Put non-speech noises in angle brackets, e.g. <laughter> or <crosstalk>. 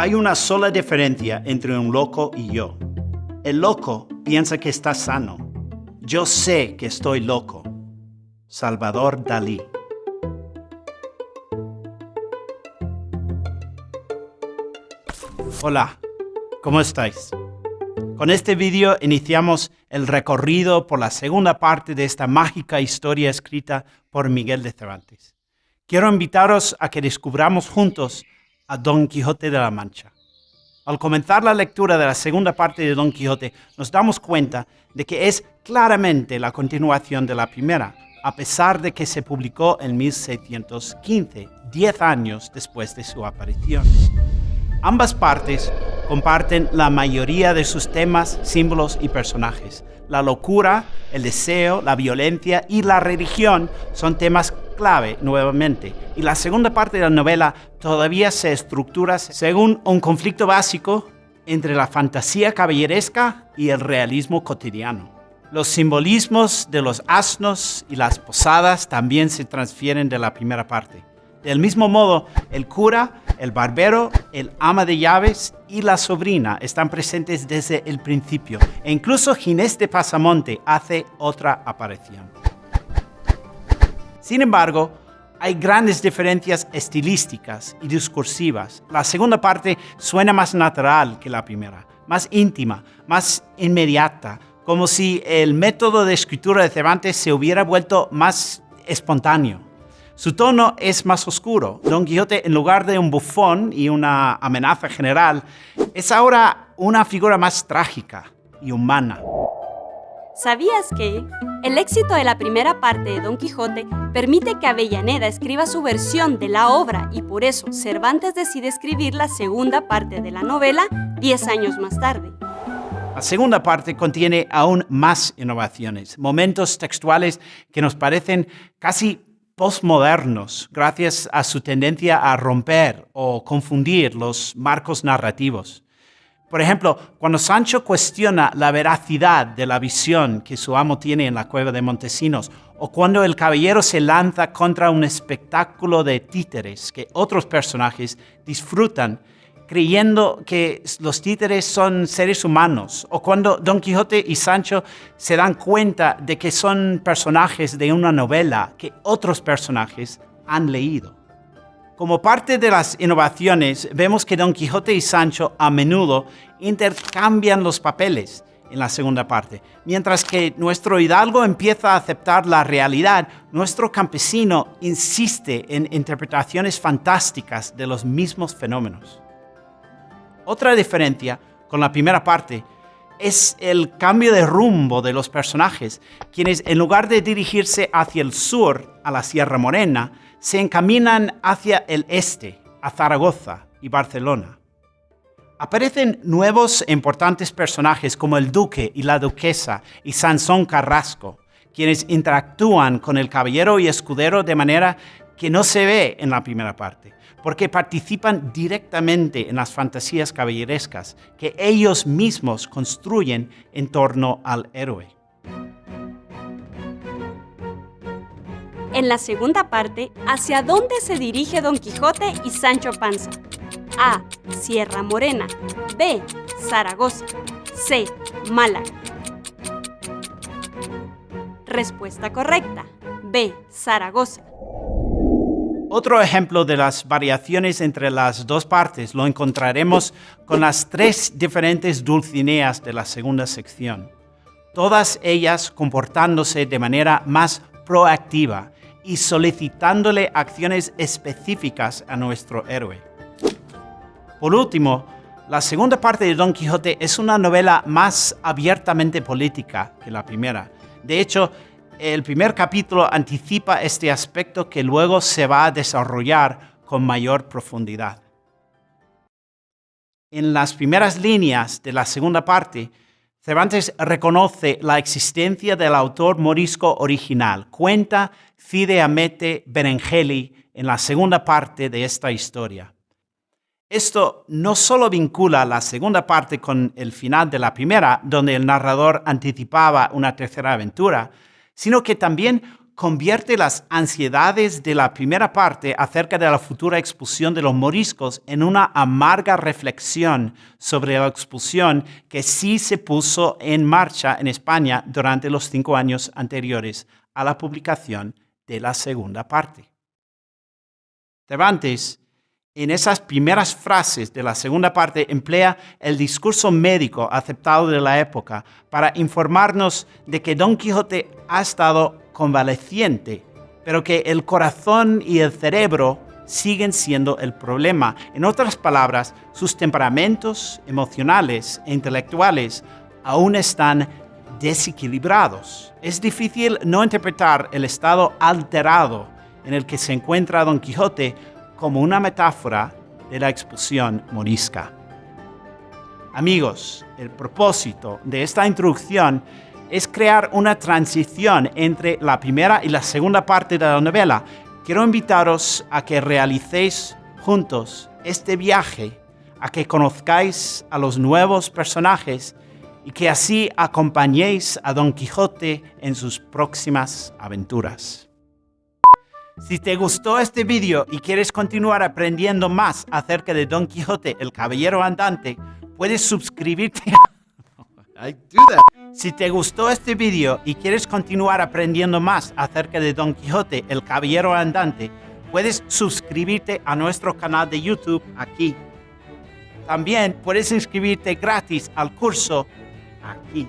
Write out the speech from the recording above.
Hay una sola diferencia entre un loco y yo. El loco piensa que está sano. Yo sé que estoy loco. Salvador Dalí. Hola, ¿cómo estáis? Con este vídeo iniciamos el recorrido por la segunda parte de esta mágica historia escrita por Miguel de Cervantes. Quiero invitaros a que descubramos juntos a Don Quijote de la Mancha. Al comenzar la lectura de la segunda parte de Don Quijote, nos damos cuenta de que es claramente la continuación de la primera, a pesar de que se publicó en 1615, diez años después de su aparición. Ambas partes comparten la mayoría de sus temas, símbolos y personajes. La locura, el deseo, la violencia y la religión son temas clave nuevamente. Y la segunda parte de la novela todavía se estructura según un conflicto básico entre la fantasía caballeresca y el realismo cotidiano. Los simbolismos de los asnos y las posadas también se transfieren de la primera parte. Del mismo modo, el cura, el barbero, el ama de llaves y la sobrina están presentes desde el principio e incluso Ginés de Pasamonte hace otra aparición. Sin embargo, hay grandes diferencias estilísticas y discursivas. La segunda parte suena más natural que la primera, más íntima, más inmediata, como si el método de escritura de Cervantes se hubiera vuelto más espontáneo. Su tono es más oscuro. Don Quijote, en lugar de un bufón y una amenaza general, es ahora una figura más trágica y humana. ¿Sabías que el éxito de la primera parte de Don Quijote permite que Avellaneda escriba su versión de la obra y por eso Cervantes decide escribir la segunda parte de la novela 10 años más tarde? La segunda parte contiene aún más innovaciones, momentos textuales que nos parecen casi postmodernos gracias a su tendencia a romper o confundir los marcos narrativos. Por ejemplo, cuando Sancho cuestiona la veracidad de la visión que su amo tiene en la cueva de Montesinos, o cuando el caballero se lanza contra un espectáculo de títeres que otros personajes disfrutan, creyendo que los títeres son seres humanos, o cuando Don Quijote y Sancho se dan cuenta de que son personajes de una novela que otros personajes han leído. Como parte de las innovaciones, vemos que Don Quijote y Sancho a menudo intercambian los papeles en la segunda parte. Mientras que nuestro hidalgo empieza a aceptar la realidad, nuestro campesino insiste en interpretaciones fantásticas de los mismos fenómenos. Otra diferencia con la primera parte es el cambio de rumbo de los personajes, quienes en lugar de dirigirse hacia el sur, a la Sierra Morena, se encaminan hacia el este, a Zaragoza y Barcelona. Aparecen nuevos e importantes personajes como el duque y la duquesa y Sansón Carrasco, quienes interactúan con el caballero y escudero de manera que no se ve en la primera parte, porque participan directamente en las fantasías caballerescas que ellos mismos construyen en torno al héroe. En la segunda parte, ¿hacia dónde se dirige Don Quijote y Sancho Panza? A. Sierra Morena. B. Zaragoza. C. Málaga. Respuesta correcta. B. Zaragoza. Otro ejemplo de las variaciones entre las dos partes lo encontraremos con las tres diferentes dulcineas de la segunda sección, todas ellas comportándose de manera más proactiva y solicitándole acciones específicas a nuestro héroe. Por último, la segunda parte de Don Quijote es una novela más abiertamente política que la primera. De hecho, el primer capítulo anticipa este aspecto que luego se va a desarrollar con mayor profundidad. En las primeras líneas de la segunda parte, Cervantes reconoce la existencia del autor morisco original. Cuenta Fide Amete Berengeli en la segunda parte de esta historia. Esto no solo vincula la segunda parte con el final de la primera, donde el narrador anticipaba una tercera aventura, sino que también convierte las ansiedades de la primera parte acerca de la futura expulsión de los moriscos en una amarga reflexión sobre la expulsión que sí se puso en marcha en España durante los cinco años anteriores a la publicación de la segunda parte. En esas primeras frases de la segunda parte, emplea el discurso médico aceptado de la época para informarnos de que Don Quijote ha estado convaleciente, pero que el corazón y el cerebro siguen siendo el problema. En otras palabras, sus temperamentos emocionales e intelectuales aún están desequilibrados. Es difícil no interpretar el estado alterado en el que se encuentra Don Quijote como una metáfora de la expulsión morisca. Amigos, el propósito de esta introducción es crear una transición entre la primera y la segunda parte de la novela. Quiero invitaros a que realicéis juntos este viaje, a que conozcáis a los nuevos personajes y que así acompañéis a Don Quijote en sus próximas aventuras. Si te gustó este vídeo y quieres continuar aprendiendo más acerca de Don Quijote, el Caballero Andante, puedes suscribirte. <laughs> Si te gustó este vídeo y quieres continuar aprendiendo más acerca de Don Quijote, el Caballero Andante, puedes suscribirte a nuestro canal de YouTube aquí. También puedes inscribirte gratis al curso aquí.